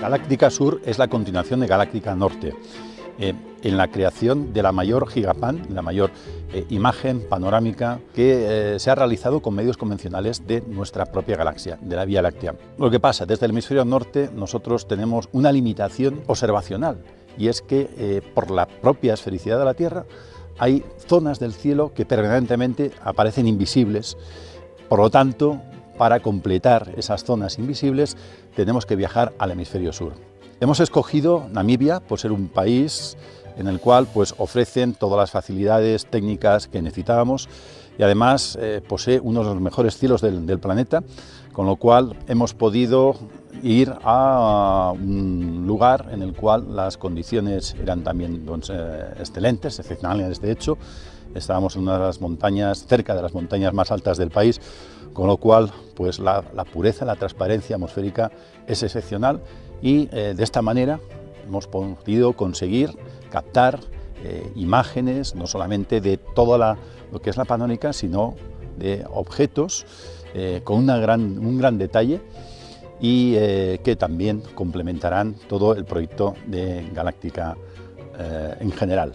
Galáctica Sur es la continuación de Galáctica Norte. Eh, en la creación de la mayor gigapan, la mayor eh, imagen panorámica que eh, se ha realizado con medios convencionales de nuestra propia galaxia, de la Vía Láctea. Lo que pasa, desde el hemisferio norte nosotros tenemos una limitación observacional y es que por la propia esfericidad de la Tierra hay zonas del cielo que permanentemente aparecen invisibles, por lo tanto, para completar esas zonas invisibles tenemos que viajar al hemisferio sur. Hemos escogido Namibia por ser un país en el cual pues, ofrecen todas las facilidades técnicas que necesitábamos y además eh, posee uno de los mejores cielos del, planeta, con lo cual hemos podido ir a un lugar en el cual las condiciones eran también pues, eh, excelentes, excepcionales de hecho. Estábamos en una de las montañas, cerca de las montañas más altas del país, con lo cual pues, la, pureza, la transparencia atmosférica es excepcional y eh, de esta manera hemos podido conseguir captar eh, imágenes no solamente de toda lo que es la panónica, sino de objetos eh, con una gran, un gran detalle y que también complementarán todo el proyecto de Galáctica en general.